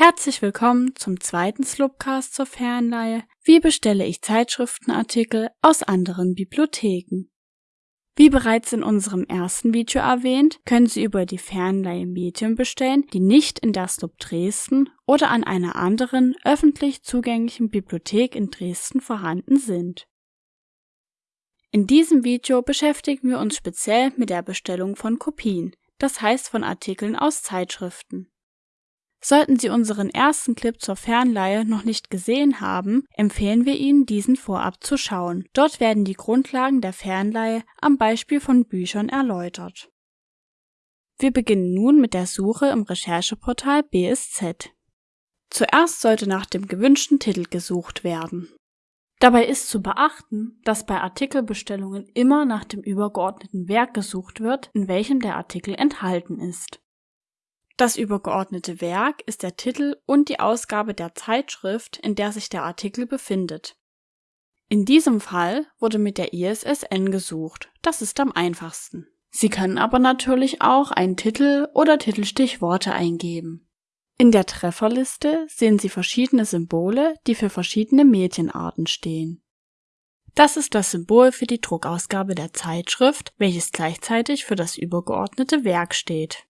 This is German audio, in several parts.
Herzlich willkommen zum zweiten Slopcast zur Fernleihe Wie bestelle ich Zeitschriftenartikel aus anderen Bibliotheken? Wie bereits in unserem ersten Video erwähnt, können Sie über die Fernleihe Medien bestellen, die nicht in der Slup Dresden oder an einer anderen öffentlich zugänglichen Bibliothek in Dresden vorhanden sind. In diesem Video beschäftigen wir uns speziell mit der Bestellung von Kopien, das heißt von Artikeln aus Zeitschriften. Sollten Sie unseren ersten Clip zur Fernleihe noch nicht gesehen haben, empfehlen wir Ihnen, diesen vorab zu schauen. Dort werden die Grundlagen der Fernleihe am Beispiel von Büchern erläutert. Wir beginnen nun mit der Suche im Rechercheportal BSZ. Zuerst sollte nach dem gewünschten Titel gesucht werden. Dabei ist zu beachten, dass bei Artikelbestellungen immer nach dem übergeordneten Werk gesucht wird, in welchem der Artikel enthalten ist. Das übergeordnete Werk ist der Titel und die Ausgabe der Zeitschrift, in der sich der Artikel befindet. In diesem Fall wurde mit der ISSN gesucht, das ist am einfachsten. Sie können aber natürlich auch einen Titel oder Titelstichworte eingeben. In der Trefferliste sehen Sie verschiedene Symbole, die für verschiedene Medienarten stehen. Das ist das Symbol für die Druckausgabe der Zeitschrift, welches gleichzeitig für das übergeordnete Werk steht.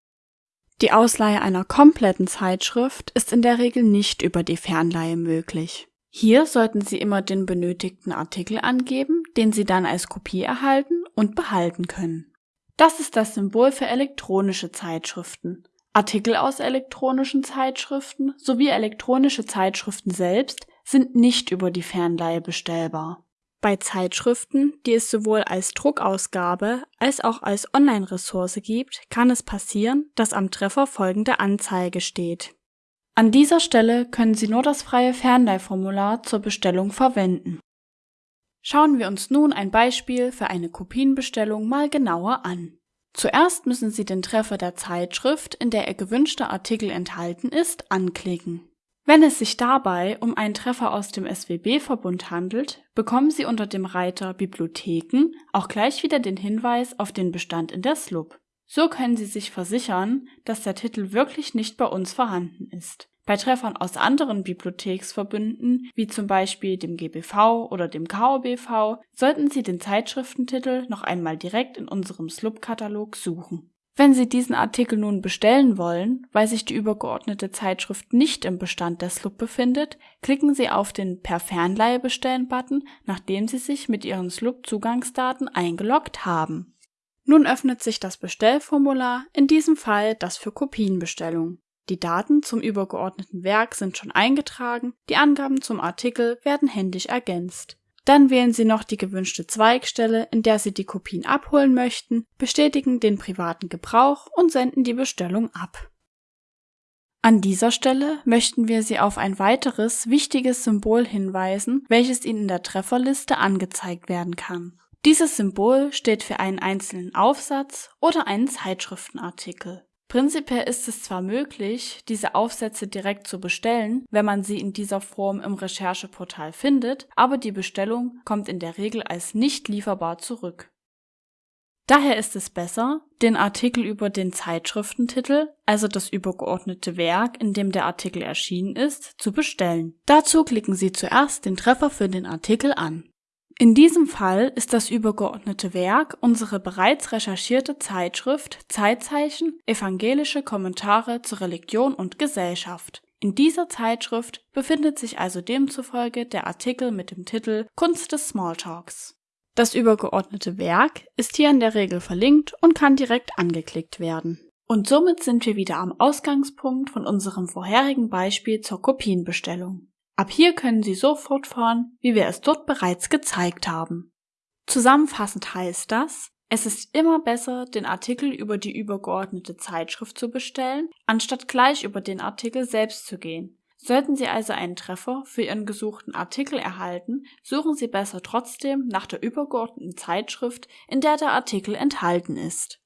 Die Ausleihe einer kompletten Zeitschrift ist in der Regel nicht über die Fernleihe möglich. Hier sollten Sie immer den benötigten Artikel angeben, den Sie dann als Kopie erhalten und behalten können. Das ist das Symbol für elektronische Zeitschriften. Artikel aus elektronischen Zeitschriften sowie elektronische Zeitschriften selbst sind nicht über die Fernleihe bestellbar. Bei Zeitschriften, die es sowohl als Druckausgabe als auch als Online-Ressource gibt, kann es passieren, dass am Treffer folgende Anzeige steht. An dieser Stelle können Sie nur das freie Fernleihformular zur Bestellung verwenden. Schauen wir uns nun ein Beispiel für eine Kopienbestellung mal genauer an. Zuerst müssen Sie den Treffer der Zeitschrift, in der Ihr gewünschter Artikel enthalten ist, anklicken. Wenn es sich dabei um einen Treffer aus dem SWB-Verbund handelt, bekommen Sie unter dem Reiter Bibliotheken auch gleich wieder den Hinweis auf den Bestand in der SLUB. So können Sie sich versichern, dass der Titel wirklich nicht bei uns vorhanden ist. Bei Treffern aus anderen Bibliotheksverbünden, wie zum Beispiel dem GBV oder dem KOBV, sollten Sie den Zeitschriftentitel noch einmal direkt in unserem SLUB-Katalog suchen. Wenn Sie diesen Artikel nun bestellen wollen, weil sich die übergeordnete Zeitschrift nicht im Bestand der SLUB befindet, klicken Sie auf den Per Fernleihe bestellen Button, nachdem Sie sich mit Ihren SLUB-Zugangsdaten eingeloggt haben. Nun öffnet sich das Bestellformular, in diesem Fall das für Kopienbestellung. Die Daten zum übergeordneten Werk sind schon eingetragen, die Angaben zum Artikel werden händisch ergänzt. Dann wählen Sie noch die gewünschte Zweigstelle, in der Sie die Kopien abholen möchten, bestätigen den privaten Gebrauch und senden die Bestellung ab. An dieser Stelle möchten wir Sie auf ein weiteres wichtiges Symbol hinweisen, welches Ihnen in der Trefferliste angezeigt werden kann. Dieses Symbol steht für einen einzelnen Aufsatz oder einen Zeitschriftenartikel. Prinzipiell ist es zwar möglich, diese Aufsätze direkt zu bestellen, wenn man sie in dieser Form im Rechercheportal findet, aber die Bestellung kommt in der Regel als nicht lieferbar zurück. Daher ist es besser, den Artikel über den Zeitschriftentitel, also das übergeordnete Werk, in dem der Artikel erschienen ist, zu bestellen. Dazu klicken Sie zuerst den Treffer für den Artikel an. In diesem Fall ist das übergeordnete Werk unsere bereits recherchierte Zeitschrift Zeitzeichen Evangelische Kommentare zur Religion und Gesellschaft. In dieser Zeitschrift befindet sich also demzufolge der Artikel mit dem Titel Kunst des Smalltalks. Das übergeordnete Werk ist hier in der Regel verlinkt und kann direkt angeklickt werden. Und somit sind wir wieder am Ausgangspunkt von unserem vorherigen Beispiel zur Kopienbestellung. Ab hier können Sie so fortfahren, wie wir es dort bereits gezeigt haben. Zusammenfassend heißt das, es ist immer besser, den Artikel über die übergeordnete Zeitschrift zu bestellen, anstatt gleich über den Artikel selbst zu gehen. Sollten Sie also einen Treffer für Ihren gesuchten Artikel erhalten, suchen Sie besser trotzdem nach der übergeordneten Zeitschrift, in der der Artikel enthalten ist.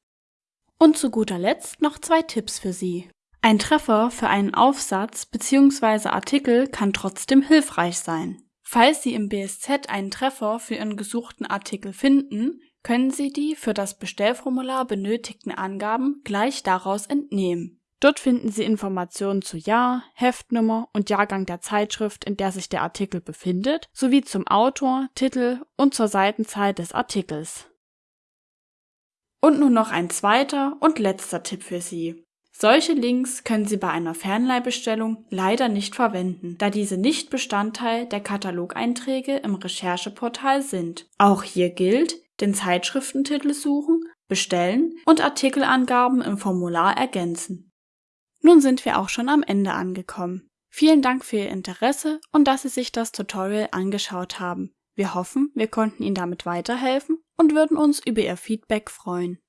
Und zu guter Letzt noch zwei Tipps für Sie. Ein Treffer für einen Aufsatz bzw. Artikel kann trotzdem hilfreich sein. Falls Sie im BSZ einen Treffer für Ihren gesuchten Artikel finden, können Sie die für das Bestellformular benötigten Angaben gleich daraus entnehmen. Dort finden Sie Informationen zu Jahr, Heftnummer und Jahrgang der Zeitschrift, in der sich der Artikel befindet, sowie zum Autor, Titel und zur Seitenzeit des Artikels. Und nun noch ein zweiter und letzter Tipp für Sie. Solche Links können Sie bei einer Fernleihbestellung leider nicht verwenden, da diese nicht Bestandteil der Katalogeinträge im Rechercheportal sind. Auch hier gilt, den Zeitschriftentitel suchen, bestellen und Artikelangaben im Formular ergänzen. Nun sind wir auch schon am Ende angekommen. Vielen Dank für Ihr Interesse und dass Sie sich das Tutorial angeschaut haben. Wir hoffen, wir konnten Ihnen damit weiterhelfen und würden uns über Ihr Feedback freuen.